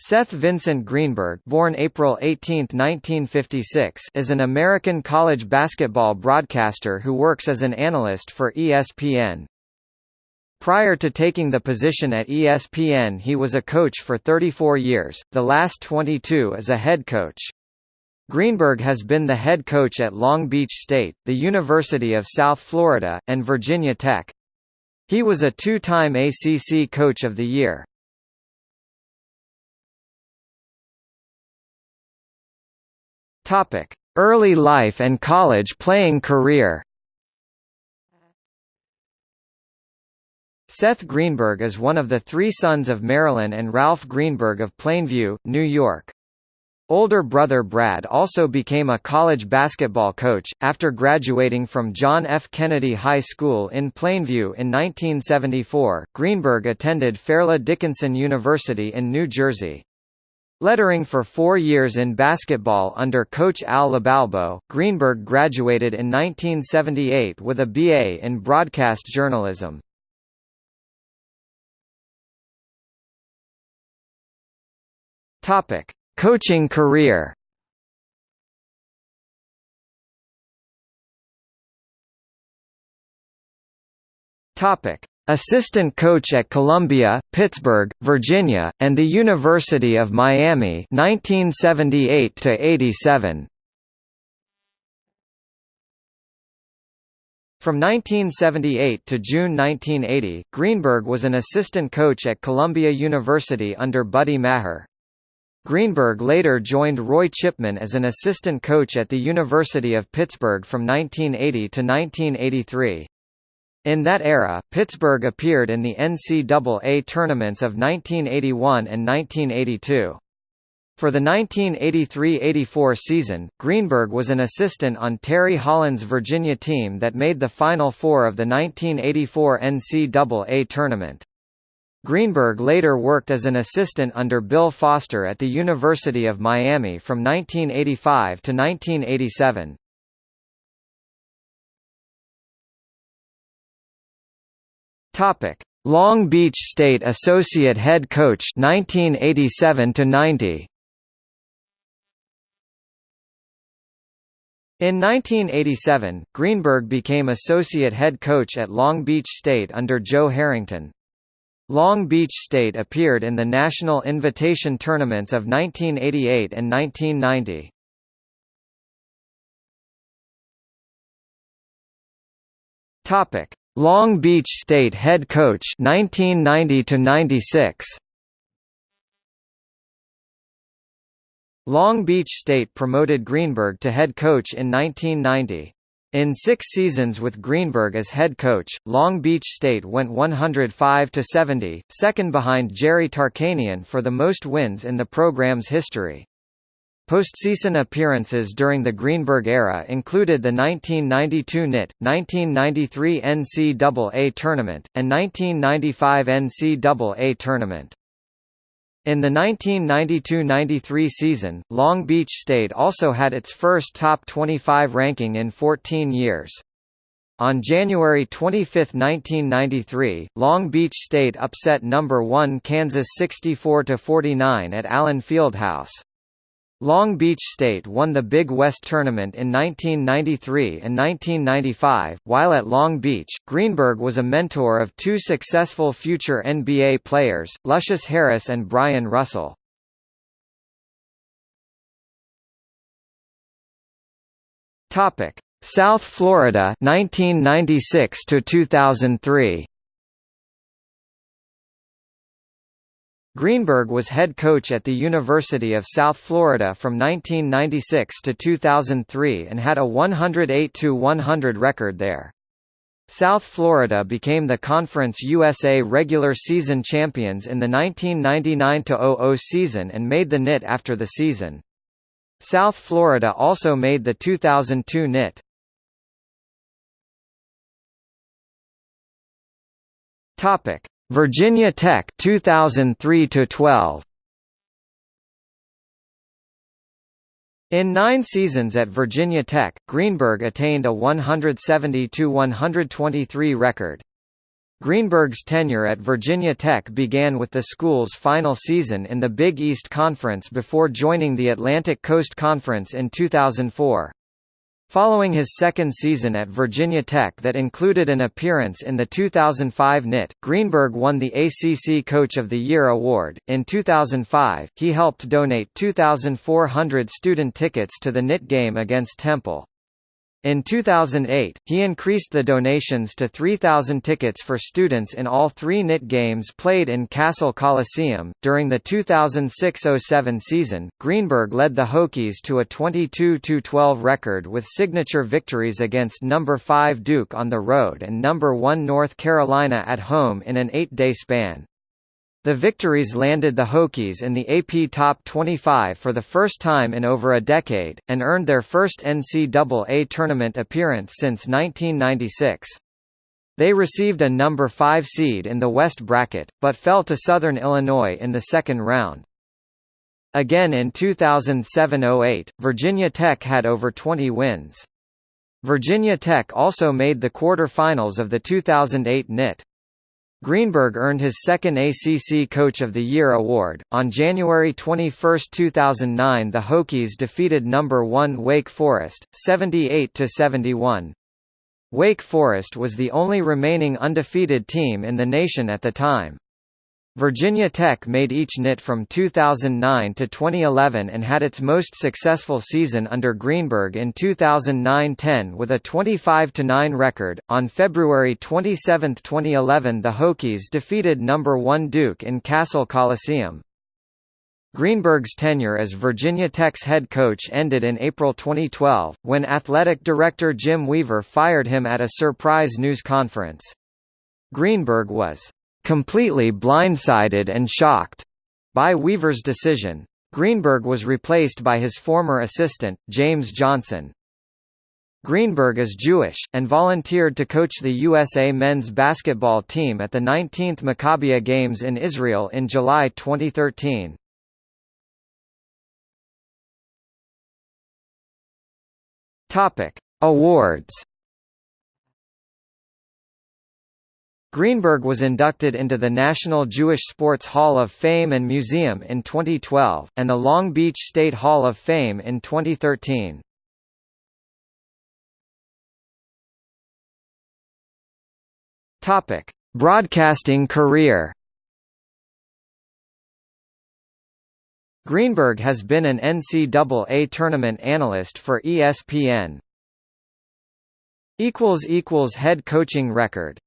Seth Vincent Greenberg born April 18, 1956, is an American college basketball broadcaster who works as an analyst for ESPN. Prior to taking the position at ESPN he was a coach for 34 years, the last 22 as a head coach. Greenberg has been the head coach at Long Beach State, the University of South Florida, and Virginia Tech. He was a two-time ACC Coach of the Year. Topic: Early life and college playing career. Seth Greenberg is one of the three sons of Marilyn and Ralph Greenberg of Plainview, New York. Older brother Brad also became a college basketball coach, after graduating from John F. Kennedy High School in Plainview in 1974. Greenberg attended Fairleigh Dickinson University in New Jersey. Lettering for four years in basketball under coach Al LoBalbo, Greenberg graduated in 1978 with a BA in broadcast journalism. Topic: Coaching career. Topic: Assistant coach at Columbia, Pittsburgh, Virginia, and the University of Miami 1978 87. From 1978 to June 1980, Greenberg was an assistant coach at Columbia University under Buddy Mahar. Greenberg later joined Roy Chipman as an assistant coach at the University of Pittsburgh from 1980 to 1983. In that era, Pittsburgh appeared in the NCAA tournaments of 1981 and 1982. For the 1983–84 season, Greenberg was an assistant on Terry Holland's Virginia team that made the Final Four of the 1984 NCAA tournament. Greenberg later worked as an assistant under Bill Foster at the University of Miami from 1985 to 1987. Topic: Long Beach State Associate Head Coach 1987 to 90. In 1987, Greenberg became associate head coach at Long Beach State under Joe Harrington. Long Beach State appeared in the National Invitation Tournaments of 1988 and 1990. Topic: Long Beach State head coach 1990 to 96 Long Beach State promoted Greenberg to head coach in 1990. In six seasons with Greenberg as head coach, Long Beach State went 105 to 70, second behind Jerry Tarkanian for the most wins in the program's history. Postseason appearances during the Greenberg era included the 1992 NIT, 1993 NCAA Tournament, and 1995 NCAA Tournament. In the 1992–93 season, Long Beach State also had its first top 25 ranking in 14 years. On January 25, 1993, Long Beach State upset number 1 Kansas 64–49 at Allen Fieldhouse. Long Beach State won the Big West Tournament in 1993 and 1995. While at Long Beach, Greenberg was a mentor of two successful future NBA players, Lucius Harris and Bryon Russell. Topic: South Florida 1996 to 2003. Greenberg was head coach at the University of South Florida from 1996 to 2003 and had a 108-100 record there. South Florida became the Conference USA regular season champions in the 1999–00 season and made the NIT after the season. South Florida also made the 2002 NIT. Topic: Virginia Tech 2003 to 12 In nine seasons at Virginia Tech, Greenberg attained a 170–123 record. Greenberg's tenure at Virginia Tech began with the school's final season in the Big East Conference before joining the Atlantic Coast Conference in 2004. Following his second season at Virginia Tech that included an appearance in the 2005 NIT, Greenberg won the ACC Coach of the Year award. In 2005, he helped donate 2,400 student tickets to the NIT game against Temple. In 2008, he increased the donations to 3,000 tickets for students in all three NIT games played in Cassell Coliseum. During the 2006 07 season, Greenberg led the Hokies to a 22 12 record with signature victories against No. 5 Duke on the road and No. 1 North Carolina at home in an eight day span. The victories landed the Hokies in the AP Top 25 for the first time in over a decade, and earned their first NCAA tournament appearance since 1996. They received a number 5 seed in the West bracket, but fell to Southern Illinois in the second round. Again in 2007–08, Virginia Tech had over 20 wins. Virginia Tech also made the quarter-finals of the 2008 NIT. Greenberg earned his second ACC Coach of the Year award. On January 21, 2009, the Hokies defeated number 1 Wake Forest 78 to 71. Wake Forest was the only remaining undefeated team in the nation at the time. Virginia Tech made each NIT from 2009 to 2011 and had its most successful season under Greenberg in 2009-10 with a 25-9 record. On February 27, 2011, the Hokies defeated number 1 Duke in Cassell Coliseum. Greenberg's tenure as Virginia Tech's head coach ended in April 2012, when athletic director Jim Weaver fired him at a surprise news conference. Greenberg was completely blindsided and shocked by Weaver's decision. Greenberg was replaced by his former assistant, James Johnson. Greenberg is Jewish, and volunteered to coach the USA men's basketball team at the 19th Maccabiah Games in Israel in July 2013. Awards Greenberg was inducted into the National Jewish Sports Hall of Fame and Museum in 2012, and the Long Beach State Hall of Fame in 2013. Topic: Broadcasting career. Greenberg has been an NCAA tournament analyst for ESPN. equals equals Head coaching record